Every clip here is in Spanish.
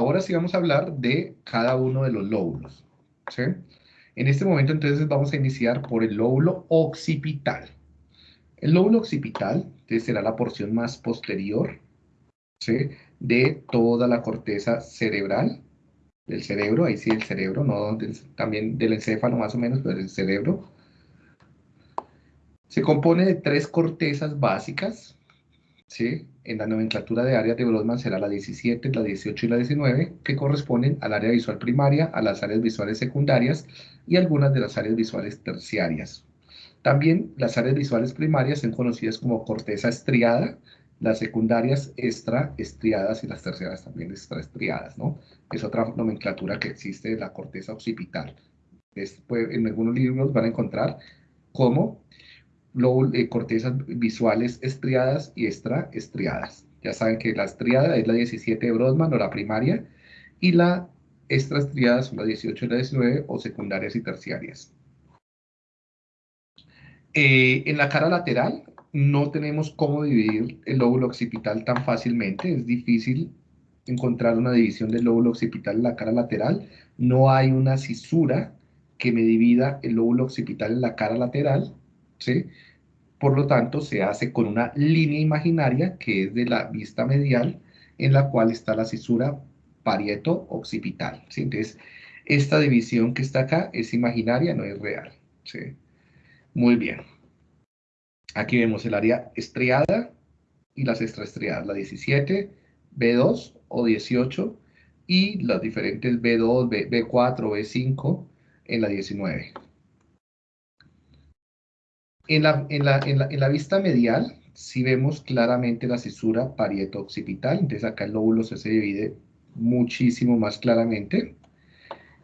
ahora sí vamos a hablar de cada uno de los lóbulos. En este momento entonces vamos a iniciar por el lóbulo occipital. El lóbulo occipital será la porción más posterior de toda la corteza cerebral del cerebro, ahí sí el cerebro, no también del encéfalo más o menos, pero del cerebro. Se compone de tres cortezas básicas, ¿sí? En la nomenclatura de áreas de Brodmann será la 17, la 18 y la 19, que corresponden al área visual primaria, a las áreas visuales secundarias y algunas de las áreas visuales terciarias. También las áreas visuales primarias son conocidas como corteza estriada, las secundarias extraestriadas y las terciarias también extraestriadas, ¿no? Es otra nomenclatura que existe de la corteza occipital. en algunos libros van a encontrar como eh, cortezas visuales estriadas y extraestriadas. Ya saben que la estriada es la 17 de Brodmann o la primaria y la extraestriada son la 18 y la 19 o secundarias y terciarias. Eh, en la cara lateral no tenemos cómo dividir el lóbulo occipital tan fácilmente, es difícil encontrar una división del lóbulo occipital en la cara lateral, no hay una cisura que me divida el lóbulo occipital en la cara lateral, ¿sí? Por lo tanto, se hace con una línea imaginaria que es de la vista medial, en la cual está la cisura parieto-occipital. Entonces, esta división que está acá es imaginaria, no es real, ¿sí? Muy bien. Aquí vemos el área estriada y las extraestriadas, la 17, B2 o 18 y las diferentes B2, B, 4 B5 en la 19. En la, vista medial, si vemos claramente la cisura parieto-occipital, entonces acá el lóbulo se, divide muchísimo más claramente.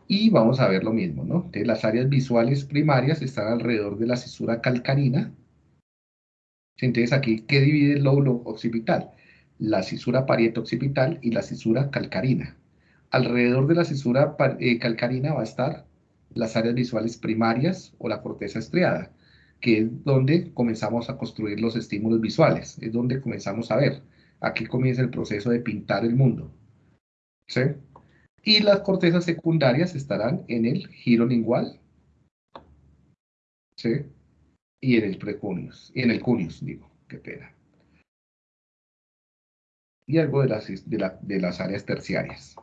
Y vamos a ver lo mismo, ¿no? Entonces las áreas visuales primarias están alrededor de la cisura calcarina, entonces aquí, ¿qué divide el lóbulo occipital? La cisura parieto-occipital y la cisura calcarina. Alrededor de la cisura eh, calcarina va a estar las áreas visuales primarias o la corteza estriada, que es donde comenzamos a construir los estímulos visuales, es donde comenzamos a ver. Aquí comienza el proceso de pintar el mundo. ¿Sí? Y las cortezas secundarias estarán en el giro lingual. ¿Sí? y en el precunius, y en el cunius, digo, qué pena. Y algo de las, de, las áreas terciarias.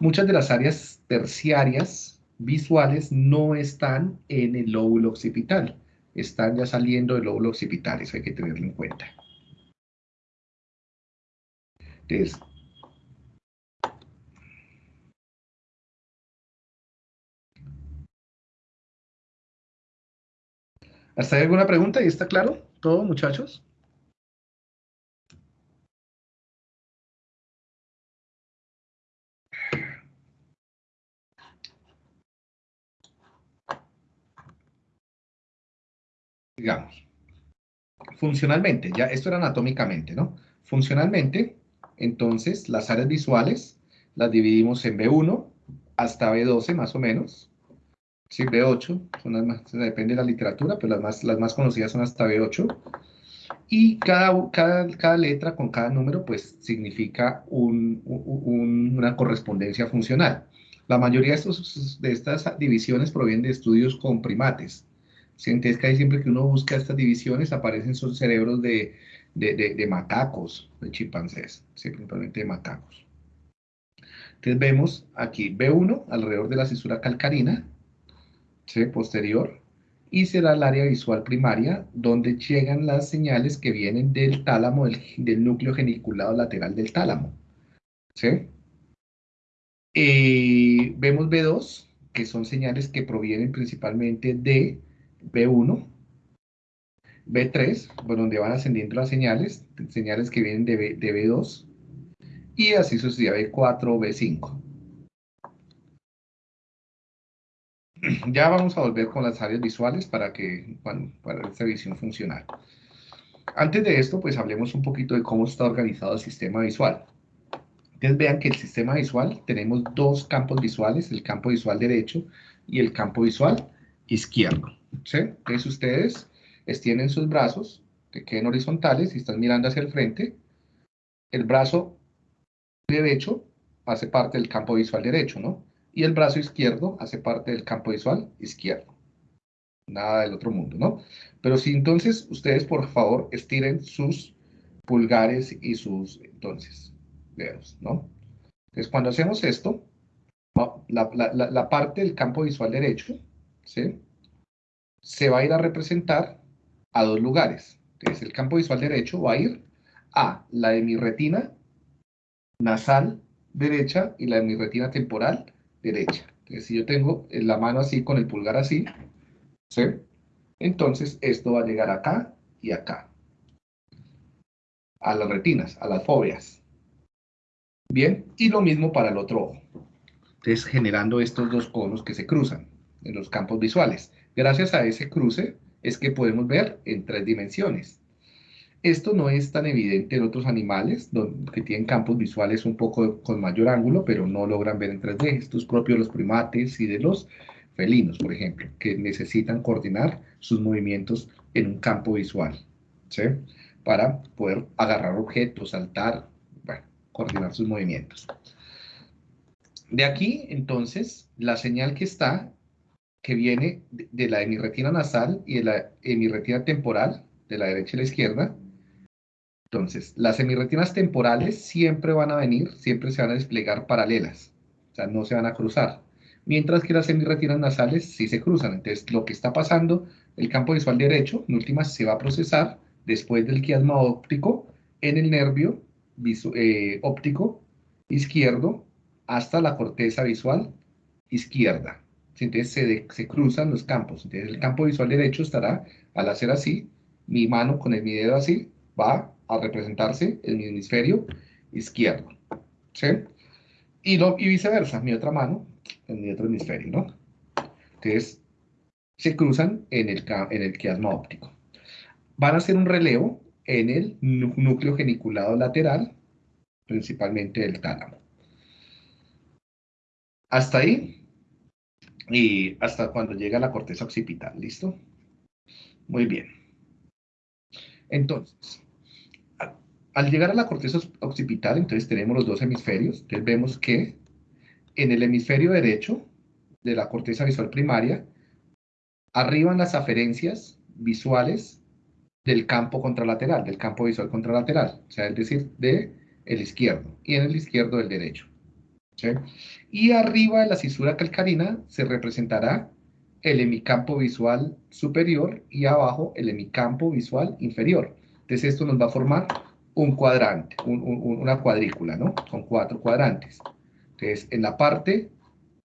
Muchas de las áreas terciarias visuales no están en el lóbulo occipital, están ya saliendo del lóbulo occipital, eso hay que tenerlo en cuenta. Entonces, ¿Hasta hay alguna pregunta? ¿Y está claro todo, muchachos? Digamos, funcionalmente, ya esto era anatómicamente, ¿no? Funcionalmente, entonces, las áreas visuales las dividimos en B1 hasta B12 más o menos, Sí, B8, son las más, depende de la literatura, pero las más, las más conocidas son hasta B8. Y cada, cada, letra con cada número, pues, significa un, una correspondencia funcional. La mayoría de, estos, de estas divisiones provienen de estudios con primates. Entonces, ahí siempre que uno busca estas divisiones, aparecen son cerebros de, de, de, macacos, de chimpancés, simplemente de macacos. Entonces vemos aquí B1 alrededor de la cisura calcarina, posterior, y será el área visual primaria, donde llegan las señales que vienen del tálamo, del, núcleo geniculado lateral del tálamo. ¿sí? Eh, vemos B2, que son señales que provienen principalmente de B1, B3, por donde van ascendiendo las señales, señales que vienen de, B, de B2, y así sucesivamente B4 o B5. Ya vamos a volver con las áreas visuales para, que, para esta visión funcional. Antes de esto, pues hablemos un poquito de cómo está organizado el sistema visual. Ustedes vean que el sistema visual tenemos dos campos visuales, el campo visual derecho y el campo visual izquierdo. ¿Sí? Entonces ustedes extienden sus brazos, que queden horizontales y están mirando hacia el frente. El brazo derecho hace parte del campo visual derecho, ¿no? Y el brazo izquierdo hace parte del campo visual izquierdo. Nada del otro mundo, ¿no? Pero si entonces ustedes, por favor, estiren sus pulgares y sus, entonces, dedos, ¿no? Entonces, cuando hacemos esto, la, la parte del campo visual derecho, ¿sí? Se va a ir a representar a dos lugares. Entonces, el campo visual derecho va a ir a la de mi retina nasal derecha y la de mi retina temporal derecha. Entonces, si yo tengo la mano así, con el pulgar así, ¿sí? Entonces, esto va a llegar acá y acá. A las retinas, a las fobias. Bien, y lo mismo para el otro ojo. Entonces, generando estos dos conos que se cruzan en los campos visuales. Gracias a ese cruce es que podemos ver en tres dimensiones. Esto no es tan evidente en otros animales que tienen campos visuales un poco con mayor ángulo, pero no logran ver en 3D. Esto es propio de los primates y de los felinos, por ejemplo, que necesitan coordinar sus movimientos en un campo visual, ¿sí? Para poder agarrar objetos, saltar, bueno, coordinar sus movimientos. De aquí, entonces, la señal que está, que viene de la hemiretina nasal y de la hemiretina temporal, de la derecha y la izquierda, entonces, las semirretinas temporales siempre van a venir, siempre se van a desplegar paralelas, o sea, no se van a cruzar. Mientras que las semirretinas nasales sí se cruzan. Entonces, lo que está pasando, el campo visual derecho, en últimas, se va a procesar después del quiasma óptico en el nervio eh, óptico izquierdo hasta la corteza visual izquierda. Entonces, se, se cruzan los campos. Entonces, el campo visual derecho estará, al hacer así, mi mano con el mi dedo así, va a representarse en mi hemisferio izquierdo. ¿Sí? Y, y viceversa, mi otra mano en mi otro hemisferio, ¿no? Entonces, se cruzan en el, en el quiasma óptico. Van a hacer un relevo en el núcleo geniculado lateral, principalmente del tálamo. Hasta ahí, y hasta cuando llega la corteza occipital, ¿listo? Muy bien. Entonces, al llegar a la corteza occipital, entonces tenemos los dos hemisferios. Entonces vemos que en el hemisferio derecho de la corteza visual primaria, arriban las aferencias visuales del campo contralateral, del campo visual contralateral, o sea, es decir, de el izquierdo, y en el izquierdo del derecho. Y arriba de la cisura calcarina se representará el hemicampo visual superior y abajo el hemicampo visual inferior. Entonces esto nos va a formar un cuadrante, una cuadrícula, ¿no? Con cuatro cuadrantes. Entonces, en la parte,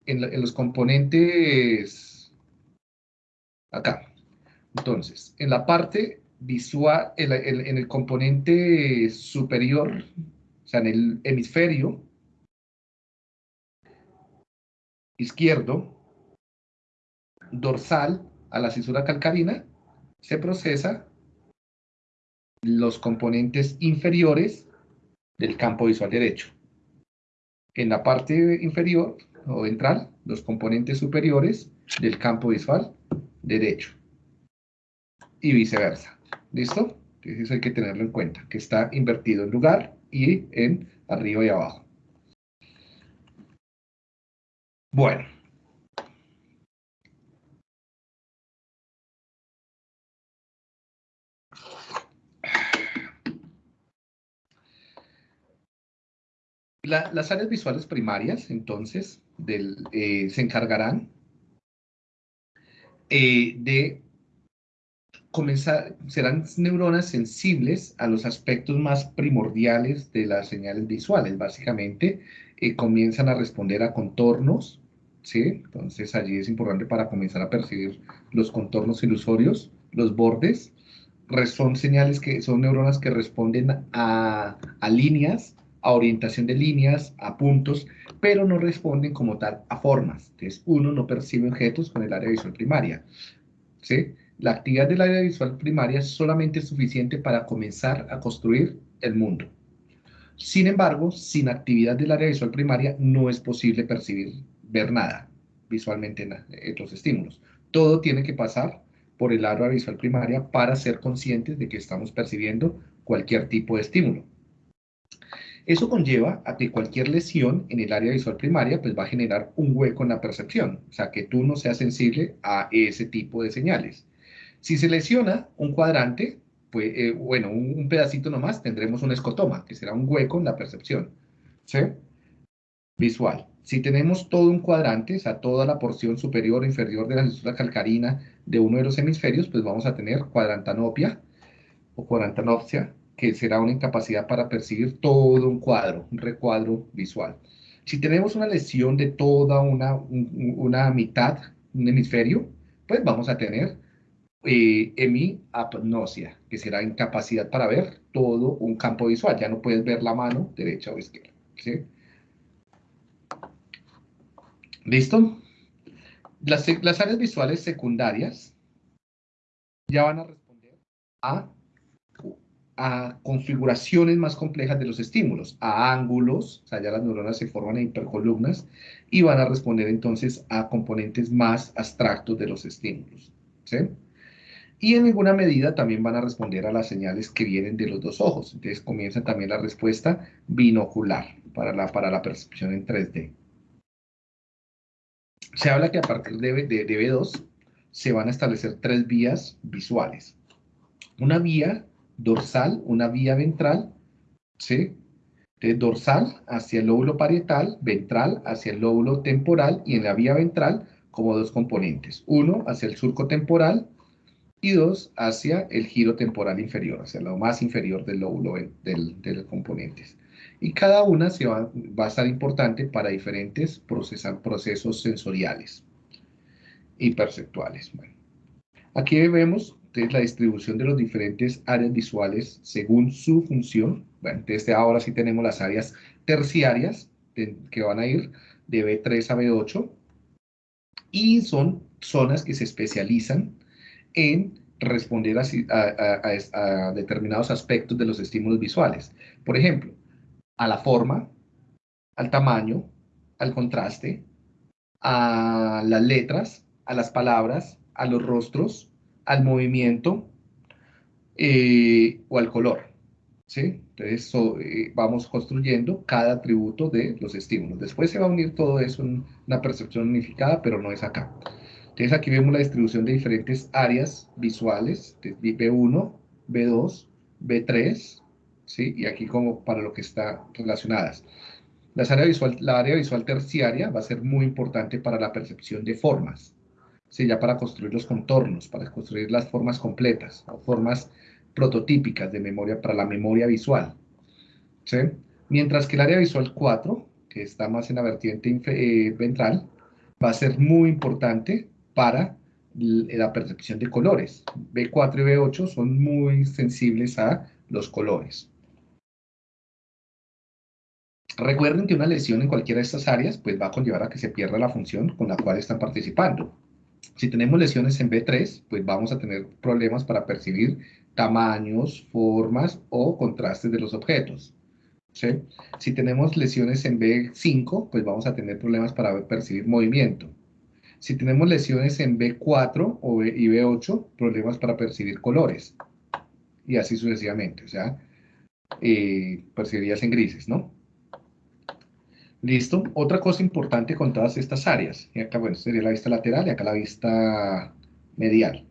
en, los componentes, acá. Entonces, en la parte visual, en, en el componente superior, o sea, en el hemisferio izquierdo, dorsal a la cisura calcarina, se procesa los componentes inferiores del campo visual derecho. En la parte inferior o ventral, los componentes superiores del campo visual derecho. Y viceversa. ¿Listo? Entonces hay que tenerlo en cuenta, que está invertido en lugar y en arriba y abajo. Bueno, las áreas visuales primarias, entonces, eh, se encargarán eh, de comenzar, serán neuronas sensibles a los aspectos más primordiales de las señales visuales. Básicamente, eh, comienzan a responder a contornos, ¿sí? Entonces, allí es importante para comenzar a percibir los contornos ilusorios, los bordes. Son señales que son neuronas que responden a, a líneas a orientación de líneas, a puntos, pero no responden como tal a formas. Entonces, uno no percibe objetos con el área visual primaria. ¿sí? La actividad del área visual primaria solamente es suficiente para comenzar a construir el mundo. Sin embargo, sin actividad del área visual primaria no es posible percibir, ver nada visualmente en los estímulos. Todo tiene que pasar por el área visual primaria para ser conscientes de que estamos percibiendo cualquier tipo de estímulo. Eso conlleva a que cualquier lesión en el área visual primaria pues va a generar un hueco en la percepción, o sea, que tú no seas sensible a ese tipo de señales. Si se lesiona un cuadrante, pues, eh, bueno, un, pedacito nomás, tendremos un escotoma, que será un hueco en la percepción. Visual. Si tenemos todo un cuadrante, o sea, toda la porción superior o inferior de la estructura calcarina de uno de los hemisferios, pues vamos a tener cuadrantanopia o cuadrantanopsia, que será una incapacidad para percibir todo un cuadro, un recuadro visual. Si tenemos una lesión de toda una, una mitad, un hemisferio, pues vamos a tener eh, hemiapnosia, que será incapacidad para ver todo un campo visual. Ya no puedes ver la mano derecha o izquierda. ¿Listo? Las, las áreas visuales secundarias ya van a responder a a configuraciones más complejas de los estímulos, a ángulos, o sea, ya las neuronas se forman en hipercolumnas y van a responder entonces a componentes más abstractos de los estímulos. ¿sí? Y en alguna medida también van a responder a las señales que vienen de los dos ojos. Entonces comienza también la respuesta binocular para la, para la percepción en 3D. Se habla que a partir de, de, de B2 se van a establecer tres vías visuales. Una vía dorsal, una vía ventral, ¿sí? De dorsal hacia el lóbulo parietal, ventral hacia el lóbulo temporal y en la vía ventral como dos componentes. Uno hacia el surco temporal y dos hacia el giro temporal inferior, hacia lo más inferior del lóbulo del, de los componentes. Y cada una se va, va, a estar importante para diferentes procesos sensoriales y perceptuales. Aquí vemos entonces, la distribución de los diferentes áreas visuales según su función. Bueno, desde ahora sí tenemos las áreas terciarias que van a ir de B3 a B8 y son zonas que se especializan en responder a, determinados aspectos de los estímulos visuales. Por ejemplo, a la forma, al tamaño, al contraste, a las letras, a las palabras, a los rostros, al eh, o al color. ¿sí? Entonces eh, vamos construyendo cada atributo de los estímulos. Después se va a unir todo eso en una percepción unificada, pero no es acá. Entonces aquí vemos la distribución de diferentes áreas visuales, B1, B2, B3, ¿sí? y aquí como para lo que está relacionadas. Las áreas visual, la área visual terciaria va a ser muy importante para la percepción de formas. ¿sí? ya para construir los contornos, para construir las formas completas o formas prototípicas de memoria para la memoria visual. ¿sí? Mientras que el área visual 4, que está más en la vertiente eh, ventral, va a ser muy importante para la percepción de colores. B4 y B8 son muy sensibles a los colores. Recuerden que una lesión en cualquiera de estas áreas pues va a conllevar a que se pierda la función con la cual están participando. Si tenemos lesiones en B3, pues vamos a tener problemas para percibir tamaños, formas o contrastes de los objetos. Si tenemos lesiones en B5, pues vamos a tener problemas para percibir movimiento. Si tenemos lesiones en B4 o y B8, problemas para percibir colores. Y así sucesivamente, o sea, eh, percibirías en grises, ¿no? Listo. Otra cosa importante con todas estas áreas. Y acá, bueno, sería la vista lateral y acá la vista medial.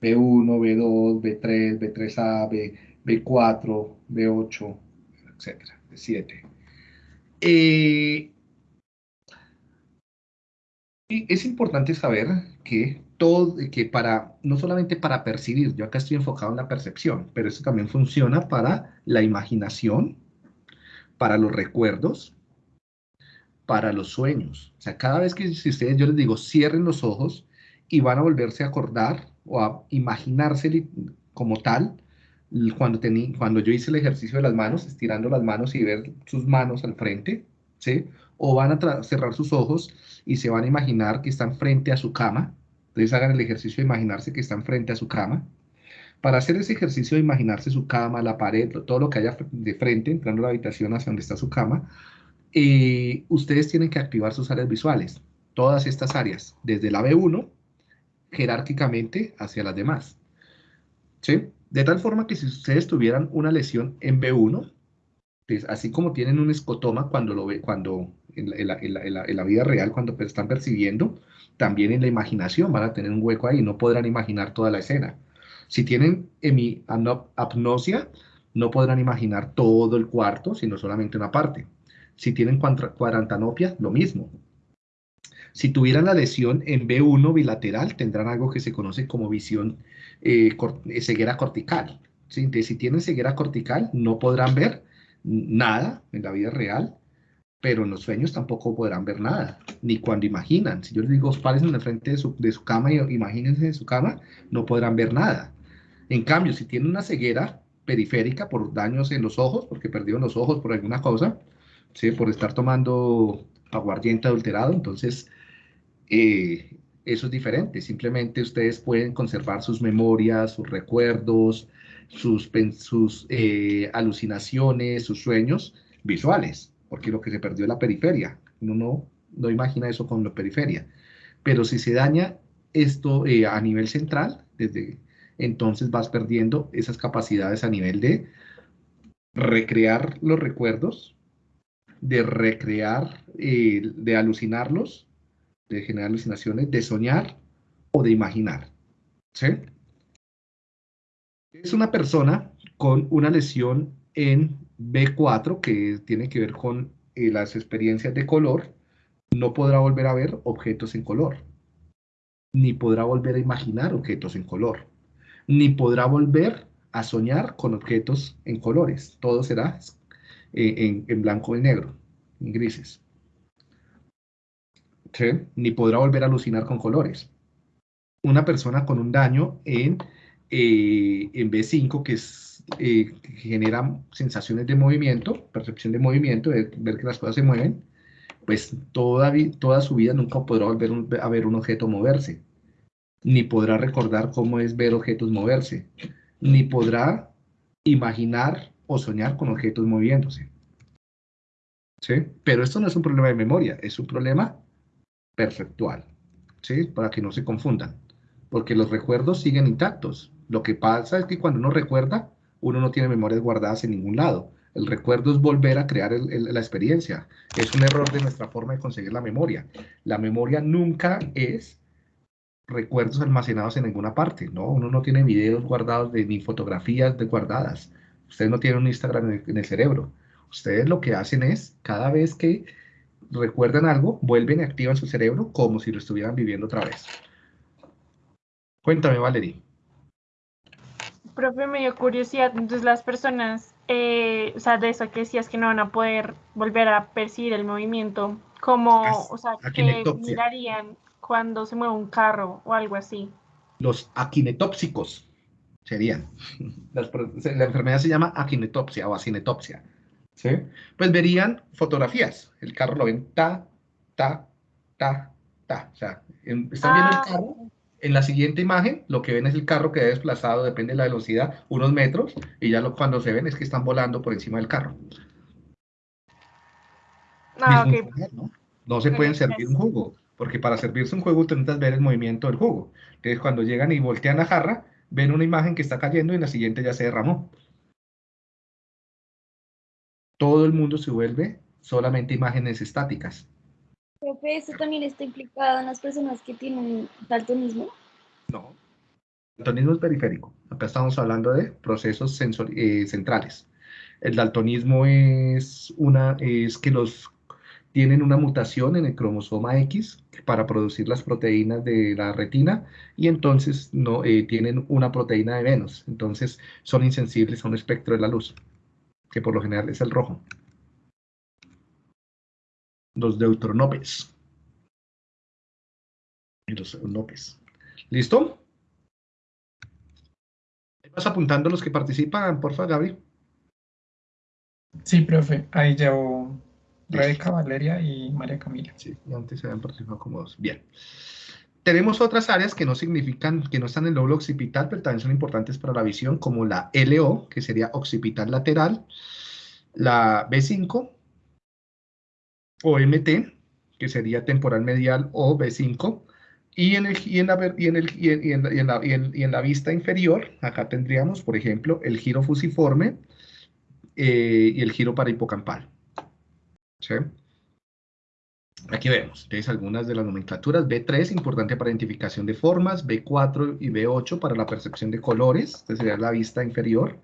B1, B2, B3, B3A, B, B4, B8, etcétera, B7. Eh, y es importante saber que todo, que para, no solamente para percibir, yo acá estoy enfocado en la percepción, pero eso también funciona para la imaginación, para los recuerdos, para los sueños. O sea, cada vez que si ustedes, yo les digo, cierren los ojos y van a volverse a acordar o a imaginarse como tal, cuando, tení, cuando yo hice el ejercicio de las manos, estirando las manos y ver sus manos al frente, ¿sí? O van a cerrar sus ojos y se van a imaginar que están frente a su cama. Entonces hagan el ejercicio de imaginarse que están frente a su cama. Para hacer ese ejercicio de imaginarse su cama, la pared, todo lo que haya de frente, entrando a la habitación hacia donde está su cama, y ustedes tienen que activar sus áreas visuales, todas estas áreas, desde la B1, jerárquicamente hacia las demás. ¿Sí? De tal forma que si ustedes tuvieran una lesión en B1, Entonces, así como tienen un escotoma cuando lo ve, cuando en la, vida real, cuando están percibiendo, también en la imaginación van a tener un hueco ahí, y no podrán imaginar toda la escena. Si tienen apnosia, no podrán imaginar todo el cuarto, sino solamente una parte. Si tienen cuadrantanopia, lo mismo. Si tuvieran la lesión en B1 bilateral, tendrán algo que se conoce como visión eh, eh, ceguera cortical. si tienen ceguera cortical, no podrán ver nada en la vida real, pero en los sueños tampoco podrán ver nada, ni cuando imaginan. Si yo les digo, párense en el frente de su, de su cama y imagínense en su cama, no podrán ver nada. En cambio, si tienen una ceguera periférica por daños en los ojos, porque perdieron los ojos por alguna cosa, ¿sí? por estar tomando aguardiente adulterado, entonces eh, eso es diferente. Simplemente ustedes pueden conservar sus memorias, sus recuerdos, sus, sus eh, alucinaciones, sus sueños visuales, porque lo que se perdió es la periferia. Uno no, no imagina eso con la periferia. Pero si se daña esto eh, a nivel central, desde entonces vas perdiendo esas capacidades a nivel de recrear los recuerdos, de recrear, eh, de alucinarlos, de generar alucinaciones, de soñar o de imaginar. Es una persona con una lesión en B4 que tiene que ver con eh, las experiencias de color, no podrá volver a ver objetos en color, ni podrá volver a imaginar objetos en color ni podrá volver a soñar con objetos en colores. Todo será eh, en, blanco y negro, en grises. Ni podrá volver a alucinar con colores. Una persona con un daño en, eh, en B5, que, es, eh, genera sensaciones de movimiento, percepción de movimiento, de ver que las cosas se mueven, pues toda, toda su vida nunca podrá volver a ver un objeto moverse ni podrá recordar cómo es ver objetos moverse, ni podrá imaginar o soñar con objetos moviéndose. ¿Sí? Pero esto no es un problema de memoria, es un problema perceptual, ¿sí? Para que no se confundan, porque los recuerdos siguen intactos. Lo que pasa es que cuando uno recuerda, uno no tiene memorias guardadas en ningún lado. El recuerdo es volver a crear la experiencia. Es un error de nuestra forma de conseguir la memoria. La memoria nunca es recuerdos almacenados en ninguna parte, ¿no? Uno no tiene videos guardados de, ni fotografías de guardadas. Ustedes no tienen un Instagram en el, cerebro. Ustedes lo que hacen es, cada vez que recuerdan algo, vuelven y activan su cerebro como si lo estuvieran viviendo otra vez. Cuéntame, Valerie. Profe, me dio curiosidad. Entonces, las personas, eh, o sea, de eso que decías que no van a poder volver a percibir el movimiento, como, o sea, que mirarían cuando se mueve un carro o algo así. Los aquinetópsicos serían. la enfermedad se llama akinetopsia o acinetopsia. ¿sí? Pues verían fotografías. El carro lo ven ta, ta, ta, ta. O sea, están viendo el ah. carro. En la siguiente imagen, lo que ven es el carro que ha desplazado, depende de la velocidad, unos metros, y ya lo, cuando se ven es que están volando por encima del carro. Ah, ¿no? no se pueden servir un jugo porque para servirse un juego necesitas ver el movimiento del jugo. Entonces, cuando llegan y voltean la jarra, ven una imagen que está cayendo y en la siguiente ya se derramó. Todo el mundo se vuelve solamente imágenes estáticas. Profe, ¿eso también está implicado en las personas que tienen daltonismo? No. Daltonismo es periférico. Acá estamos hablando de procesos eh, centrales. El daltonismo es, una, es que los tienen una mutación en el cromosoma X para producir las proteínas de la retina y entonces no, eh, tienen una proteína de menos. Entonces son insensibles a un espectro de la luz, que por lo general es el rojo. Los deutronopes. Y los nopes. ¿Listo? ¿Vas apuntando los que participan, porfa, Gaby? Sí, profe, ahí llevo Rebeca, Valeria y María Camila. Sí, antes se habían participado como dos. Bien. Tenemos otras áreas que no significan, que no están en el lóbulo occipital, pero también son importantes para la visión, como la LO, que sería occipital lateral, la B5, o MT, que sería temporal medial o B5, y en, la, vista inferior, acá tendríamos, por ejemplo, el giro fusiforme, eh, y el giro para hipocampal. Aquí vemos, algunas de las nomenclaturas. B3, importante para identificación de formas. B4 y B8 para la percepción de colores. Esta sería la vista inferior.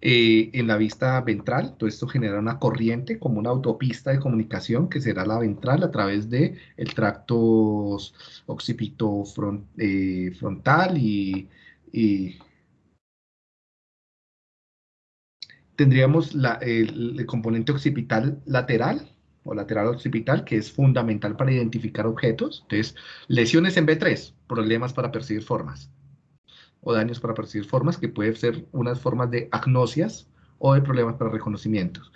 Eh, en la vista ventral, todo esto genera una corriente como una autopista de comunicación que será la ventral a través del el tracto occipito eh, frontal y, tendríamos el, componente occipital lateral o lateral occipital que es fundamental para identificar objetos. Entonces, lesiones en B3, problemas para percibir formas daños para percibir formas, que pueden ser unas formas de agnosias o de problemas para reconocimientos.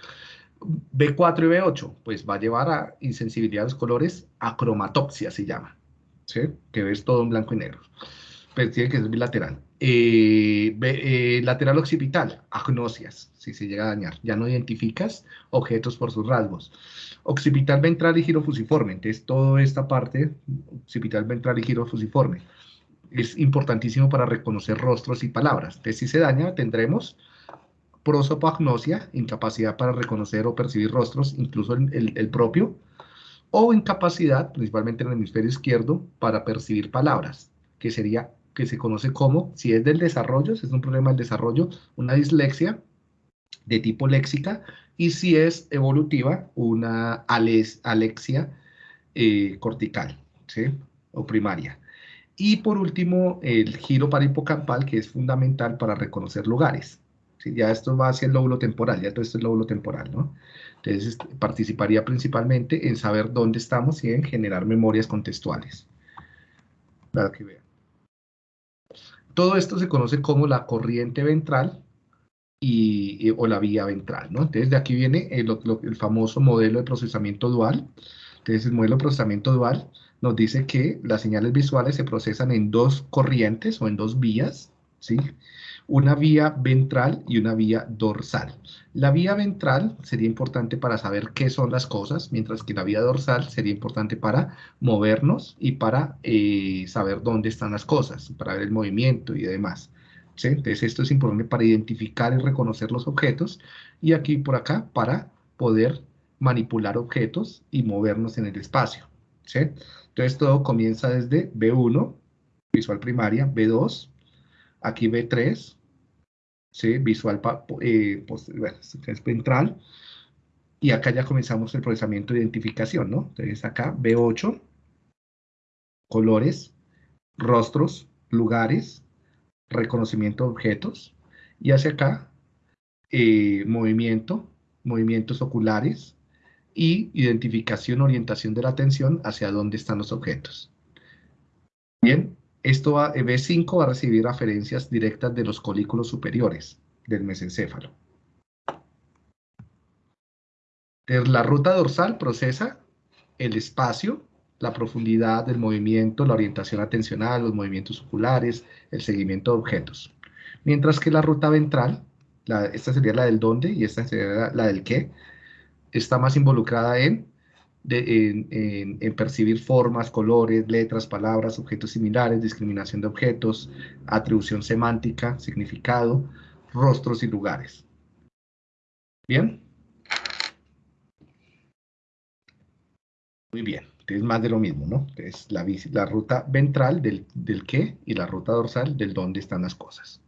B4 y B8, pues va a llevar a insensibilidad a los colores, acromatopsia se llama, que ves todo en blanco y negro. Pero tiene que ser bilateral. Eh, eh, lateral occipital, agnosias, si se llega a dañar. Ya no identificas objetos por sus rasgos. Occipital ventral y giro fusiforme. Entonces, toda esta parte, occipital ventral y giro fusiforme es importantísimo para reconocer rostros y palabras. Entonces, si se daña, tendremos prosopagnosia, incapacidad para reconocer o percibir rostros, incluso el, propio, o incapacidad, principalmente en el hemisferio izquierdo, para percibir palabras, que sería, que se conoce como, si es del desarrollo, si es un problema del desarrollo, una dislexia de tipo léxica, y si es evolutiva, una alexia eh, cortical, ¿sí? o primaria. Y por último, el giro para hipocampal, que es fundamental para reconocer lugares. Ya esto va hacia el lóbulo temporal, ya todo esto es lóbulo temporal, ¿no? Entonces, participaría principalmente en saber dónde estamos y en generar memorias contextuales. Para que vean. Todo esto se conoce como la corriente ventral y, o la vía ventral, ¿no? Entonces, de aquí viene el, el famoso modelo de procesamiento dual. Entonces, el modelo de procesamiento dual nos dice que las señales visuales se procesan en dos corrientes o en dos vías, ¿sí? Una vía ventral y una vía dorsal. La vía ventral sería importante para saber qué son las cosas, mientras que la vía dorsal sería importante para movernos y para eh, saber dónde están las cosas, para ver el movimiento y demás. ¿sí? Entonces esto es importante para identificar y reconocer los objetos y aquí por acá para poder manipular objetos y movernos en el espacio. ¿sí? Entonces todo comienza desde B1, visual primaria, B2, aquí B3, ¿sí? visual eh, y acá ya comenzamos el procesamiento de identificación, ¿no? Entonces acá B8, colores, rostros, lugares, reconocimiento de objetos, y hacia acá, eh, movimiento, movimientos oculares, y identificación, orientación de la atención hacia dónde están los objetos. Bien, esto va, B5 va a recibir referencias directas de los colículos superiores del mesencéfalo. La ruta dorsal procesa el espacio, la profundidad del movimiento, la orientación atencional, los movimientos oculares, el seguimiento de objetos. Mientras que la ruta ventral, esta sería la del dónde y esta sería la del qué, está más involucrada en, en, percibir formas, colores, letras, palabras, objetos similares, discriminación de objetos, atribución semántica, significado, rostros y lugares. ¿Bien? Muy bien, es más de lo mismo, ¿no? Es la, la ruta ventral del, del qué y la ruta dorsal del dónde están las cosas.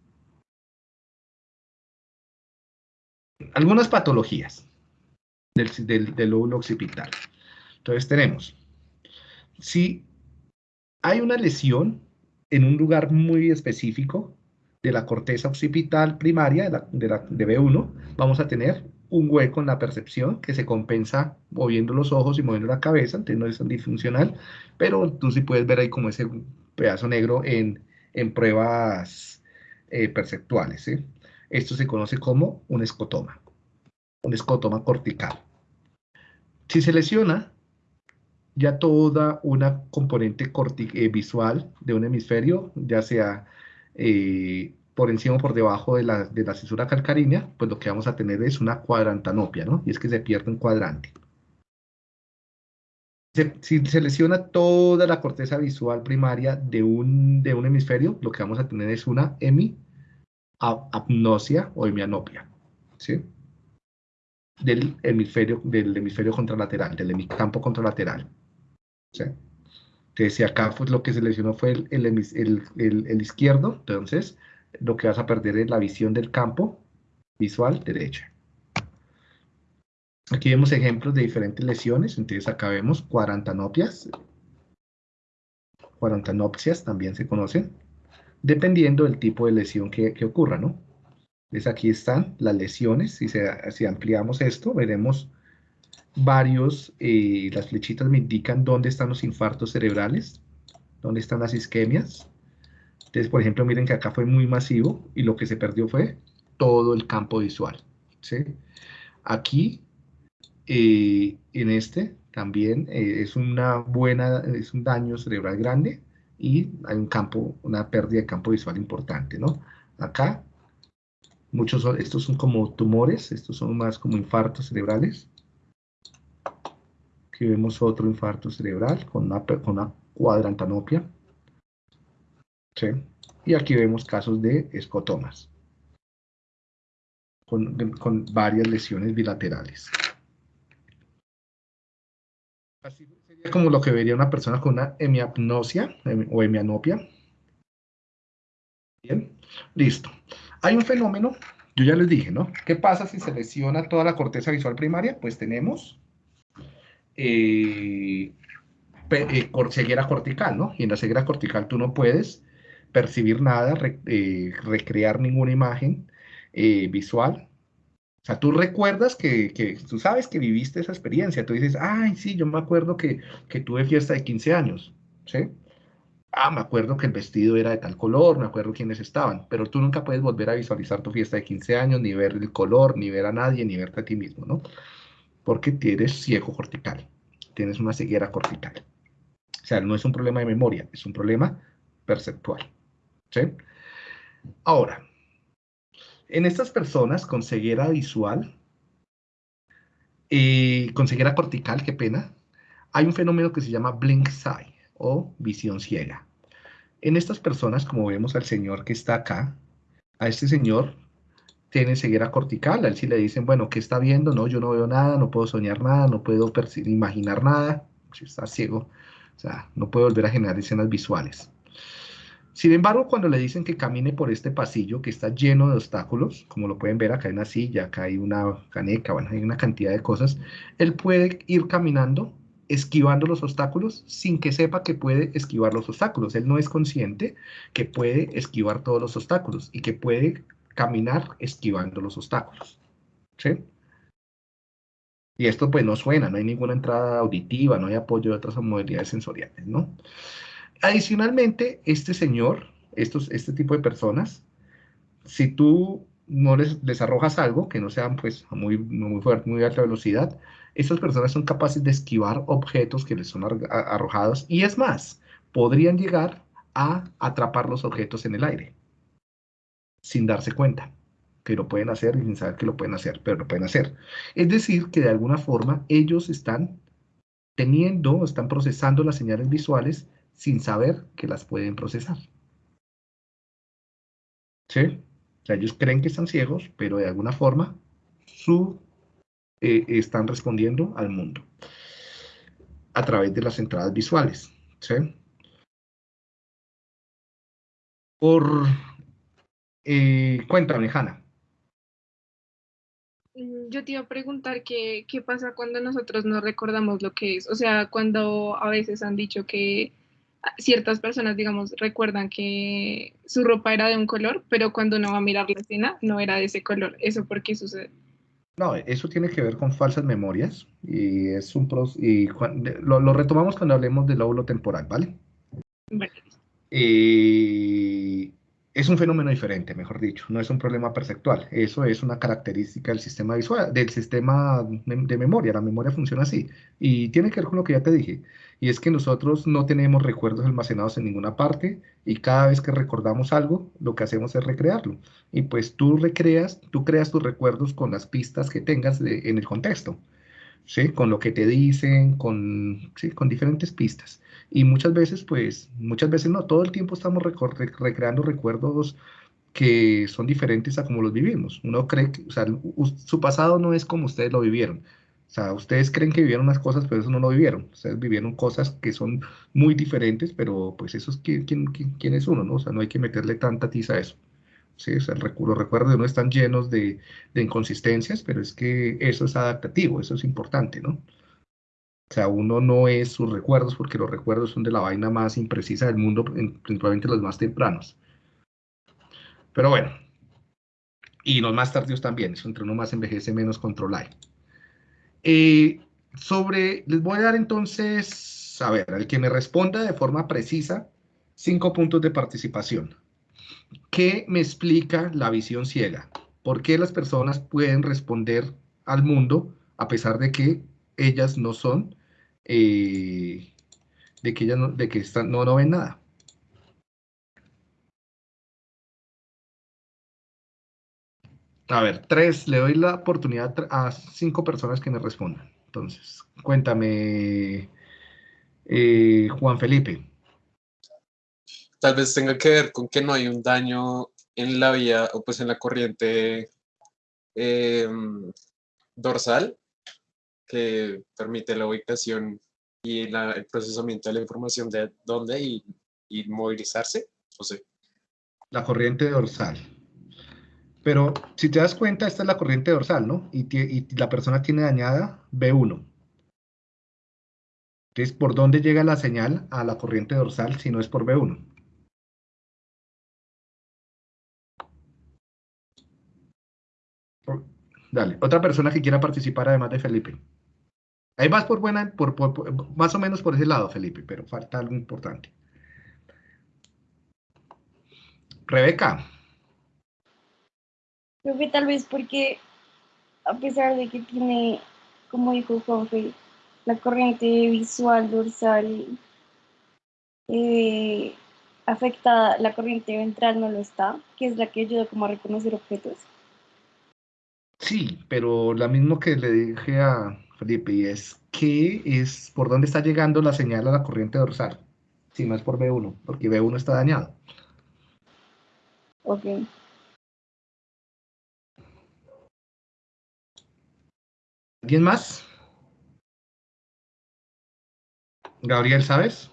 Algunas patologías del, del, lóbulo occipital. Entonces tenemos, si hay una lesión en un lugar muy específico de la corteza occipital primaria, de, la, de, B1, vamos a tener un hueco en la percepción que se compensa moviendo los ojos y moviendo la cabeza, entonces no es tan disfuncional, pero tú sí puedes ver ahí como ese pedazo negro en, en pruebas eh, perceptuales. Esto se conoce como un escotoma un escotoma cortical. Si se lesiona ya toda una componente eh, visual de un hemisferio, ya sea eh, por encima o por debajo de la, de cisura calcárrea, pues lo que vamos a tener es una cuadrantanopia, ¿no? Y es que se pierde un cuadrante. si se lesiona toda la corteza visual primaria de un, de un hemisferio, lo que vamos a tener es una hemiapnosia o hemianopia, ¿sí? Del hemisferio, del hemisferio contralateral, del campo contralateral. ¿sí? Entonces, si acá pues, lo que se lesionó fue el, el, izquierdo, entonces lo que vas a perder es la visión del campo visual derecha. Aquí vemos ejemplos de diferentes lesiones, entonces acá vemos cuarantanopias. Cuarantanopsias también se conocen, dependiendo del tipo de lesión que, que ocurra, ¿no? Entonces aquí están las lesiones, si, si ampliamos esto, veremos varios, eh, las flechitas me indican dónde están los infartos cerebrales, dónde están las isquemias. Entonces, por ejemplo, miren que acá fue muy masivo y lo que se perdió fue todo el campo visual. ¿sí? Aquí, eh, en este, también eh, es una buena, es un daño cerebral grande y hay un campo, una pérdida de campo visual importante, ¿no? Acá Muchos estos son como tumores, estos son más como infartos cerebrales. Aquí vemos otro infarto cerebral con una, con una cuadrantanopia. ¿Sí? Y aquí vemos casos de escotomas. Con, con varias lesiones bilaterales. Así sería como lo que vería una persona con una hemiapnosia o hemianopia. Bien, listo. Hay un fenómeno, yo ya les dije, ¿no? ¿Qué pasa si se lesiona toda la corteza visual primaria? Pues tenemos eh, eh, ceguera cortical, ¿no? Y en la ceguera cortical tú no puedes percibir nada, eh, recrear ninguna imagen visual. O sea, tú recuerdas que, que, tú sabes que viviste esa experiencia. Tú dices, ay, sí, yo me acuerdo que, que tuve fiesta de 15 años, ¿sí? Ah, me acuerdo que el vestido era de tal color, me acuerdo quiénes estaban, pero tú nunca puedes volver a visualizar tu fiesta de 15 años, ni ver el color, ni ver a nadie, ni verte a ti mismo, ¿no? Porque tienes ciego cortical, tienes una ceguera cortical. O sea, no es un problema de memoria, es un problema perceptual. ¿sí? Ahora, en estas personas con ceguera visual, y con ceguera cortical, qué pena, hay un fenómeno que se llama blink sight o visión ciega. En estas personas, como vemos al señor que está acá, a este señor tiene ceguera cortical, a él sí le dicen, bueno, ¿qué está viendo? No, yo no veo nada, no puedo soñar nada, no puedo imaginar nada, si está ciego, o sea, no puede volver a generar escenas visuales. Sin embargo, cuando le dicen que camine por este pasillo que está lleno de obstáculos, como lo pueden ver, acá hay una silla, acá hay una caneca, bueno, hay una cantidad de cosas, él puede ir caminando esquivando los obstáculos sin que sepa que puede esquivar los obstáculos. Él no es consciente que puede esquivar todos los obstáculos y que puede caminar esquivando los obstáculos. ¿Sí? Y esto pues no suena, no hay ninguna entrada auditiva, no hay apoyo de otras modalidades sensoriales, ¿no? Adicionalmente, este señor, estos, este tipo de personas, si tú no les, arrojas algo que no sea pues muy, muy fuerte, muy alta velocidad, estas personas son capaces de esquivar objetos que les son arrojados y es más, podrían llegar a atrapar los objetos en el aire sin darse cuenta que lo pueden hacer y sin saber que lo pueden hacer, pero lo pueden hacer. Es decir, que de alguna forma ellos están teniendo, están procesando las señales visuales sin saber que las pueden procesar. ¿Sí? O sea, ellos creen que están ciegos, pero de alguna forma su eh, están respondiendo al mundo a través de las entradas visuales. ¿sí? Por, eh, cuéntame, Hanna. Mm, yo te iba a preguntar qué, qué pasa cuando nosotros no recordamos lo que es. O sea, cuando a veces han dicho que ciertas personas, digamos, recuerdan que su ropa era de un color, pero cuando uno va a mirar la escena no era de ese color. ¿Eso por qué sucede? No, eso tiene que ver con falsas memorias y es un y lo, retomamos cuando hablemos del lóbulo temporal, ¿vale? Vale. Eh, es un fenómeno diferente, mejor dicho, no es un problema perceptual. Eso es una característica del sistema visual, del sistema de memoria. La memoria funciona así. Y tiene que ver con lo que ya te dije. Y es que nosotros no tenemos recuerdos almacenados en ninguna parte y cada vez que recordamos algo, lo que hacemos es recrearlo. Y pues tú recreas, tú creas tus recuerdos con las pistas que tengas en el contexto. ¿Sí? Con lo que te dicen, con, ¿sí? con diferentes pistas. Y muchas veces, pues, muchas veces no, todo el tiempo estamos recreando recuerdos que son diferentes a como los vivimos. Uno cree que, o sea, su pasado no es como ustedes lo vivieron. O sea, ustedes creen que vivieron unas cosas, pero eso no lo vivieron. Ustedes vivieron cosas que son muy diferentes, pero pues eso es quién, quién, quién es uno, ¿no? O sea, no hay que meterle tanta tiza a eso. Sí, los recuerdos uno están llenos de, inconsistencias, pero es que eso es adaptativo, eso es importante, ¿no? O sea, uno no es sus recuerdos porque los recuerdos son de la vaina más imprecisa del mundo, principalmente los más tempranos. Pero bueno, y los más tardíos también, eso entre uno más envejece, menos control. Eh, sobre, les voy a dar entonces, a ver, al que me responda de forma precisa, cinco puntos de participación. ¿Qué me explica la visión ciega? ¿Por qué las personas pueden responder al mundo a pesar de que ellas no son, eh, de que ellas no, de que están, no, no ven nada? A ver, tres, le doy la oportunidad a cinco personas que me respondan. Entonces, cuéntame, eh, Juan Felipe. Tal vez tenga que ver con que no hay un daño en la vía o pues en la corriente em, dorsal que permite la ubicación y el procesamiento de la información de dónde y, movilizarse. O sea. La corriente dorsal. Pero si te das cuenta, esta es la corriente dorsal, ¿no? Y, y la persona tiene dañada B1. Entonces, ¿por dónde llega la señal a la corriente dorsal si no es por B1? Dale, otra persona que quiera participar además de Felipe. Ahí vas por buena, por, más o menos por ese lado, Felipe, pero falta algo importante. Rebeca. Creo que tal vez porque, a pesar de que tiene, como dijo Juanfe, la corriente visual dorsal eh, afectada, la corriente ventral no lo está, que es la que ayuda como a reconocer objetos. Sí, pero lo mismo que le dije a Felipe, y es que es por dónde está llegando la señal a la corriente dorsal, si no es por B1, porque B1 está dañado. Ok. ¿Alguien más? Gabriel, ¿sabes?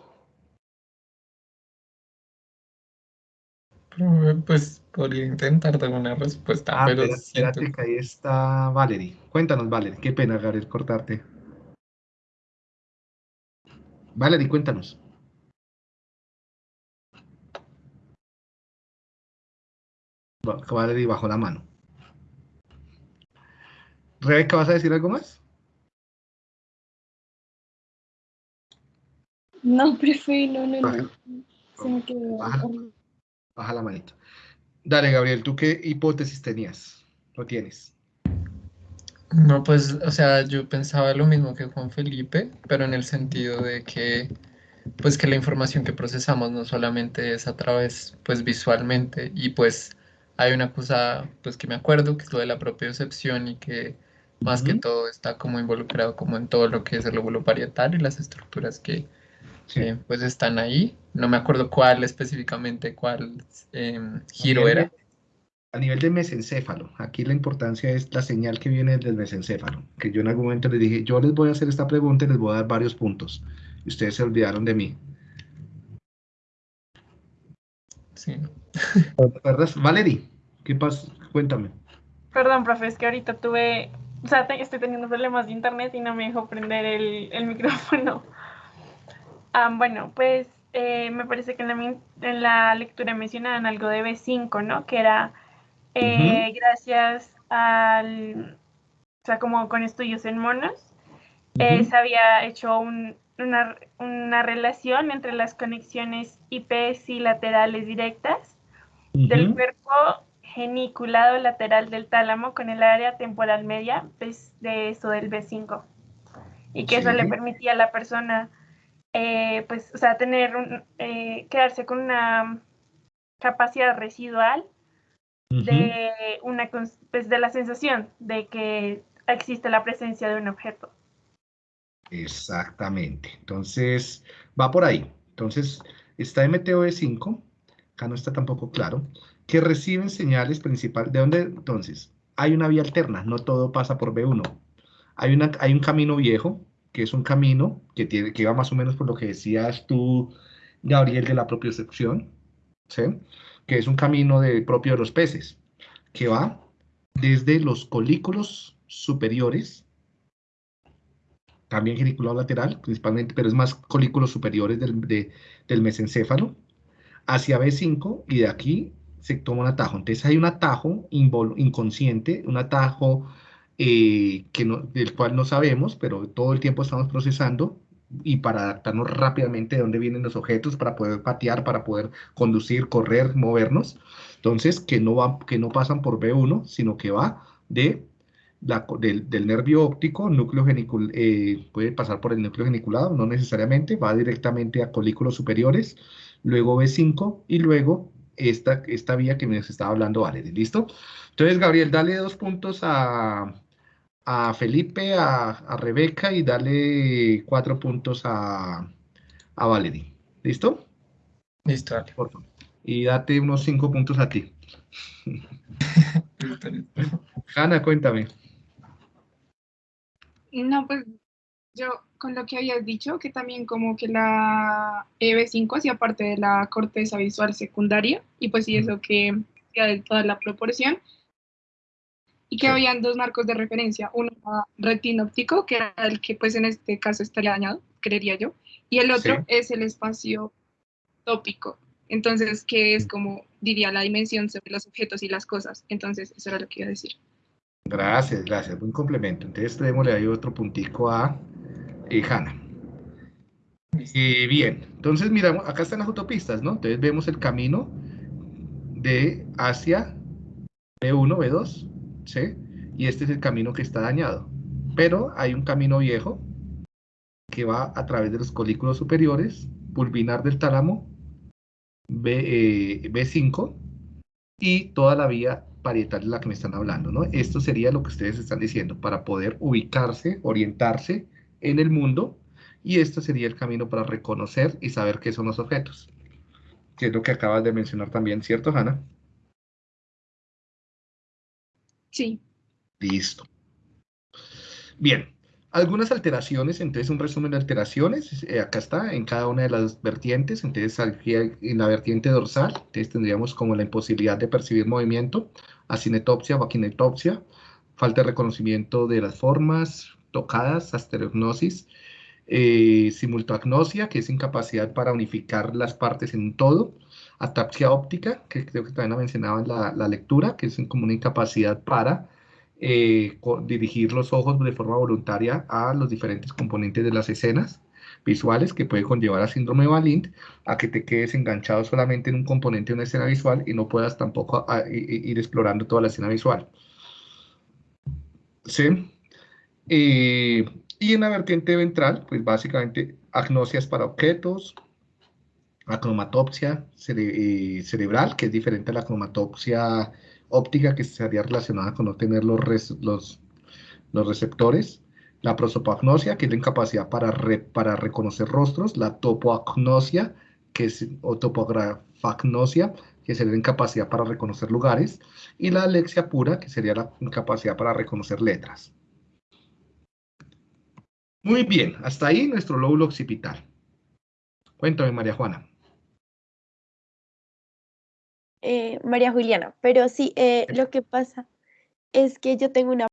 Pues podría intentar dar una respuesta, ah, pero espérate, que ahí está Valerie. Cuéntanos, Valerie. Qué pena, Gabriel, cortarte. Valerie, cuéntanos. Valerie bajo la mano. Rebeca, ¿vas a decir algo más? No, prefiero, no, no, Se me quedó. Baja la manita. Dale, Gabriel, ¿tú qué hipótesis tenías? ¿Lo tienes? No, pues, o sea, yo pensaba lo mismo que Juan Felipe, pero en el sentido de que, pues, que la información que procesamos no solamente es a través, pues, visualmente, y pues hay una cosa, pues, que me acuerdo, que es lo de la propiocepción y que más que todo está como involucrado como en todo lo que es el lóbulo parietal y las estructuras que, pues están ahí. No me acuerdo cuál específicamente, cuál em, giro era. a nivel de mesencéfalo, aquí la importancia es la señal que viene del mesencéfalo, que yo en algún momento les dije, yo les voy a hacer esta pregunta y les voy a dar varios puntos. Y ustedes se olvidaron de mí. Sí. ¿Verdad? Valerie, ¿qué pasa? Cuéntame. Perdón, profe, es que ahorita tuve, o sea, estoy teniendo problemas de internet y no me dejó prender el, el micrófono. Ah, bueno, pues eh, me parece que en la, lectura mencionaban algo de B5, ¿no? Que era eh, gracias al, o sea, como con estudios en monos, eh, se había hecho una, una, relación entre las conexiones IPS y laterales directas del cuerpo geniculado lateral del tálamo con el área temporal media pues, de eso del B5. Y que eso le permitía a la persona eh, pues, o sea, tener un, eh, quedarse con una capacidad residual de una pues, de la sensación de que existe la presencia de un objeto. Exactamente. Entonces, va por ahí. Entonces, está MTOE 5, acá no está tampoco claro, que reciben señales principales. ¿De dónde entonces? Hay una vía alterna, no todo pasa por B1. Hay, una, hay un camino viejo, que es un camino que, tiene, que va más o menos por lo que decías tú, Gabriel, de la propiocepción, ¿sí? que es un camino de, propio de los peces, que va desde los colículos superiores, también geniculado lateral principalmente, pero es más colículos superiores del, del mesencéfalo, hacia B5 y de aquí se toma un atajo. Entonces hay un atajo inconsciente, un atajo eh, que no, del cual no sabemos, pero todo el tiempo estamos procesando y para adaptarnos rápidamente de dónde vienen los objetos, para poder patear, para poder conducir, correr, movernos. Entonces, que no, va, que no pasan por B1, sino que va de la, del, del, nervio óptico, núcleo geniculado, eh, puede pasar por el núcleo geniculado, no necesariamente, va directamente a colículos superiores, luego B5 y luego esta, esta vía que me estaba hablando Valerie, ¿listo? Entonces, Gabriel, dale dos puntos a, a Felipe, a, a, Rebeca y dale cuatro puntos a, a Valerie, ¿listo? Listo, dale. Por favor. Y date unos cinco puntos a ti. Hanna, cuéntame. No, pues yo con lo que habías dicho, que también como que la EB5 hacía parte de la corteza visual secundaria, y pues sí, eso que de toda la proporción, y que habían dos marcos de referencia, uno retinóptico, que era el que pues en este caso estaría dañado, creería yo, y el otro es el espacio tópico, entonces que es como diría la dimensión sobre los objetos y las cosas, entonces eso era lo que iba a decir. Gracias, gracias, buen complemento. Entonces démosle ahí otro puntico a eh, Hanna. Eh, bien, entonces miramos, acá están las autopistas, ¿no? Entonces vemos el camino de hacia B1, B2, ¿sí? Y este es el camino que está dañado. Pero hay un camino viejo que va a través de los colículos superiores, pulvinar del tálamo, B, eh, B5, y toda la vía parietal de la que me están hablando, ¿no? Esto sería lo que ustedes están diciendo, para poder ubicarse, orientarse en el mundo, y este sería el camino para reconocer y saber qué son los objetos, que es lo que acabas de mencionar también, ¿cierto, Hanna? Sí. Listo. Bien, algunas alteraciones, entonces un resumen de alteraciones, eh, acá está, en cada una de las vertientes, entonces aquí en la vertiente dorsal, entonces tendríamos como la imposibilidad de percibir movimiento, acinetopsia o aquinetopsia, falta de reconocimiento de las formas tocadas, astereognosis, eh, simultoagnosia, que es incapacidad para unificar las partes en todo, atapsia óptica, que creo que también la mencionaba en la, lectura, que es como una incapacidad para eh, dirigir los ojos de forma voluntaria a los diferentes componentes de las escenas visuales que puede conllevar a síndrome de Valint, a que te quedes enganchado solamente en un componente de una escena visual y no puedas tampoco ir explorando toda la escena visual. ¿Sí? Eh, y en la vertiente ventral, pues básicamente agnosias para objetos, acromatopsia eh, cerebral, que es diferente a la cromatopsia óptica que estaría relacionada con no tener los, los, los receptores, la prosopagnosia, que es la incapacidad para, para reconocer rostros, la topoagnosia, que es, o topografagnosia, que sería la incapacidad para reconocer lugares, y la alexia pura, que sería la incapacidad para reconocer letras. Muy bien, hasta ahí nuestro lóbulo occipital. Cuéntame, María Juana. Eh, María Juliana, pero sí, eh, lo que pasa es que yo tengo una